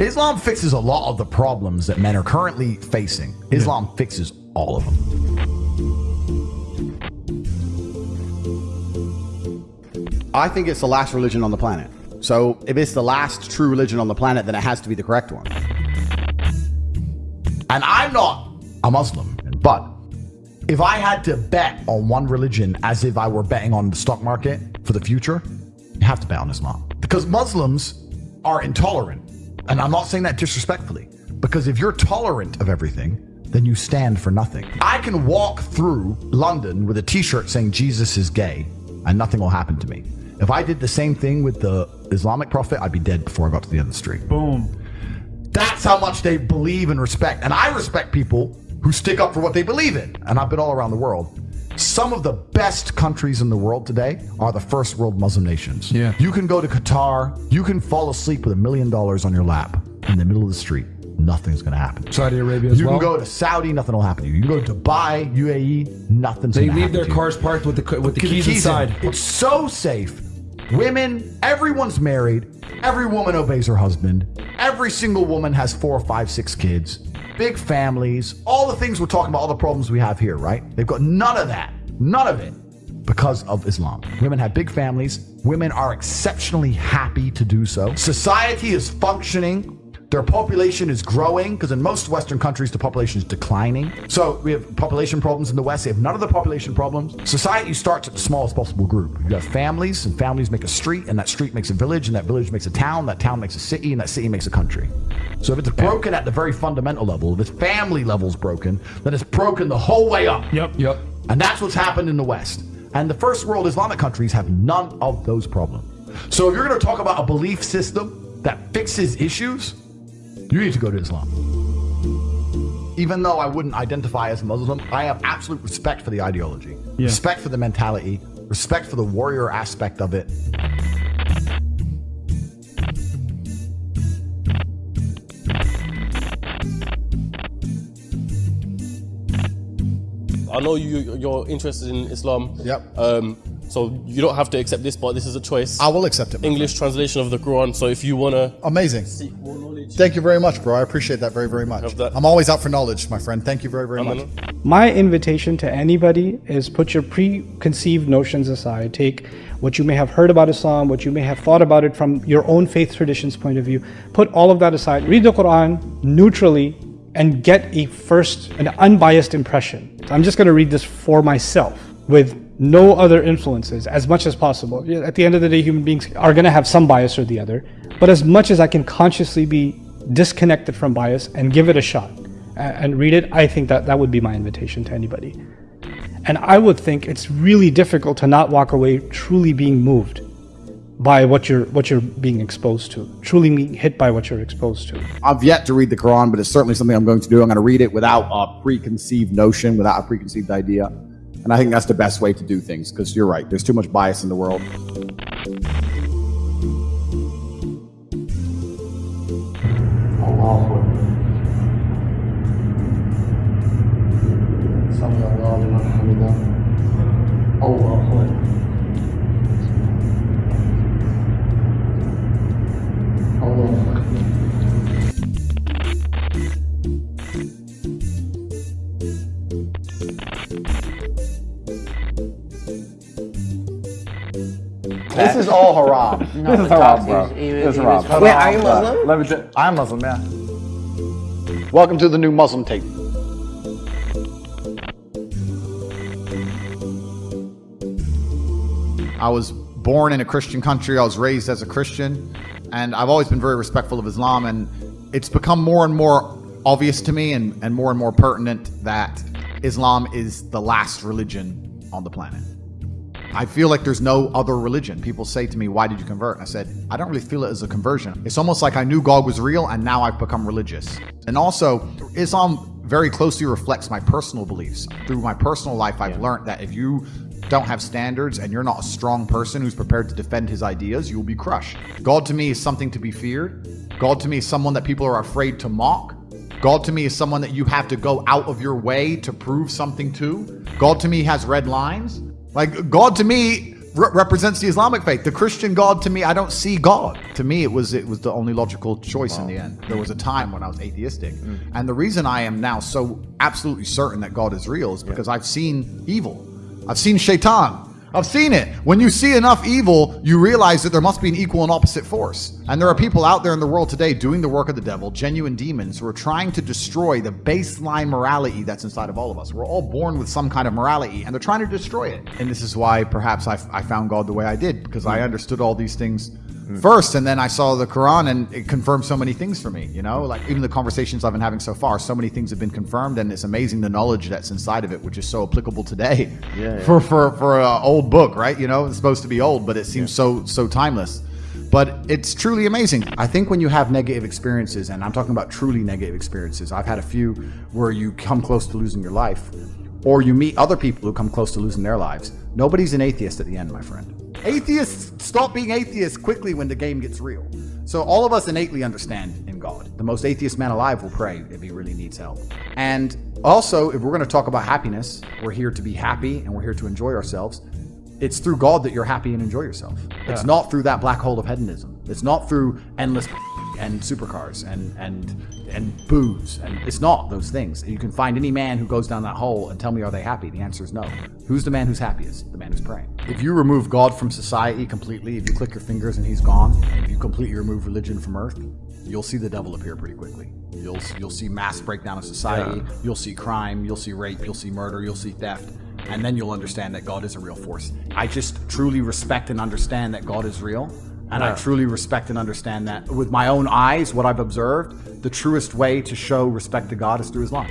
Islam fixes a lot of the problems that men are currently facing. Islam fixes all of them. I think it's the last religion on the planet. So if it's the last true religion on the planet, then it has to be the correct one. And I'm not a Muslim, but if I had to bet on one religion as if I were betting on the stock market for the future, you have to bet on Islam. Because Muslims are intolerant. And I'm not saying that disrespectfully, because if you're tolerant of everything, then you stand for nothing. I can walk through London with a t shirt saying Jesus is gay, and nothing will happen to me. If I did the same thing with the Islamic prophet, I'd be dead before I got to the end of the street. Boom. That's how much they believe and respect. And I respect people who stick up for what they believe in. And I've been all around the world. Some of the best countries in the world today are the first world Muslim nations. Yeah. You can go to Qatar, you can fall asleep with a million dollars on your lap in the middle of the street. Nothing's going to happen. Saudi Arabia as You well. can go to Saudi, nothing will happen to you. You can go to Dubai, UAE, nothing's they leave their cars parked with the with the keys, in. inside. It's so safe. Women, everyone's married. Every woman obeys her husband. Every single woman has four, five, six kids. Big families. All the things we're talking about, all the problems we have here, right? They've got none of that. None of it because of Islam. Women have big families. Women are exceptionally happy to do so. Society is functioning. Their population is growing because in most Western countries, the population is declining. So we have population problems in the West. They have none of the population problems. Society starts at the smallest possible group. You have families, and families make a street, and that street makes a village, and that village makes a town, that town makes a city, and that city makes a country. So if it's broken at the very fundamental level, if its family level's broken, then it's broken the whole way up. Yep. Yep. And that's what's happened in the West. And the first world Islamic countries have none of those problems. So if you're going to talk about a belief system that fixes issues, you need to go to Islam. Even though I wouldn't identify as a Muslim, I have absolute respect for the ideology, respect for the mentality, respect for the warrior aspect of it. I know you you're interested in Islam. Yep. Um, so you don't have to accept this, but this is a choice. I will accept it. my English translation of the Quran. So if you wanna friend. Amazing. Seek more knowledge, Thank you very much, bro. I appreciate that very, very much. I'm always out for knowledge, my friend. Thank you very, very much. My invitation to anybody is put your preconceived notions aside. Take what you may have heard about Islam, what you may have thought about it from your own faith tradition's point of view. Put all of that aside. Read the Quran neutrally and get a first, an unbiased impression. I'm just going to read this for myself with no other influences as much as possible. At the end of the day, human beings are going to have some bias or the other, but as much as I can consciously be disconnected from bias and give it a shot and read it, I think that that would be my invitation to anybody. And I would think it's really difficult to not walk away truly being moved by what you're what you're being exposed to, truly being hit by what you're exposed to. I've yet to read the Quran, but it's certainly something I'm going to do. I'm going to read it without a preconceived notion, without a preconceived idea. And I think that's the best way to do things because you're right. There's too much bias in the world. This is all haram. this is haram, bro. This is haram. Wait, are you Muslim? Let me tell I'm Muslim, yeah. Welcome to the new Muslim tape. I was born in a Christian country. I was raised as a Christian, and I've always been very respectful of Islam. And it's become more and more obvious to me and, and more and more pertinent that Islam is the last religion on the planet. I feel like there's no other religion. People say to me, Why did you convert? And I said, I don't really feel it as a conversion. It's almost like I knew God was real and now I've become religious. And also, Islam very closely reflects my personal beliefs. Through my personal life, I've learned that if you don't have standards and you're not a strong person who's prepared to defend his ideas, you will be crushed. God to me is something to be feared. God to me is someone that people are afraid to mock. God to me is someone that you have to go out of your way to prove something to. God to me has red lines. Like, God to me re- represents the Islamic faith. The Christian God to me, I don't see God. To me, it was it was the only logical choice in the end. There was a mm. time when I was atheistic, mm. and the reason I am now so absolutely certain that God is real is because I've seen evil. I've seen shaitan. I've seen it. When you see enough evil, you realize that there must be an equal and opposite force. And there are people out there in the world today doing the work of the devil, genuine demons, who are trying to destroy the baseline morality that's inside of all of us. We're all born with some kind of morality, and they're trying to destroy it. And this is why perhaps I, I found God the way I did, because I understood all these things Mm-hmm. first and then i saw the quran and it confirmed so many things for me you know like even the conversations i've been having so far so many things have been confirmed and it's amazing the knowledge that's inside of it which is so applicable today Yeah. for for for an old book right you know it's supposed to be old but it seems so so timeless but it's truly amazing I think when you have negative experiences, and I'm talking about truly negative experiences, I've had a few where you come close to losing your life, or you meet other people who come close to losing their lives. Nobody's an atheist at the end, my friend. Atheists stop being atheists quickly when the game gets real. So all of us innately understand in God. The most atheist man alive will pray if he really needs help. And also, if we're going to talk about happiness, we're here to be happy and we're here to enjoy ourselves. It's through God that you're happy and enjoy yourself. It's not through that black hole of hedonism. It's not through endless and supercars and and and booze and it's not those things. You can find any man who goes down that hole and tell me are they happy? The answer is no. Who's the man who's happiest? The man who's praying. If you remove God from society completely, if you click your fingers and he's gone, if you completely remove religion from earth, you'll see the devil appear pretty quickly. You'll you'll see mass breakdown of society, you'll see crime, you'll see rape, you'll see murder, you'll see theft, and then you'll understand that God is a real force. I just truly respect and understand that God is real. And I truly respect and understand that with my own eyes, what I've observed, the truest way to show respect to God is through Islam.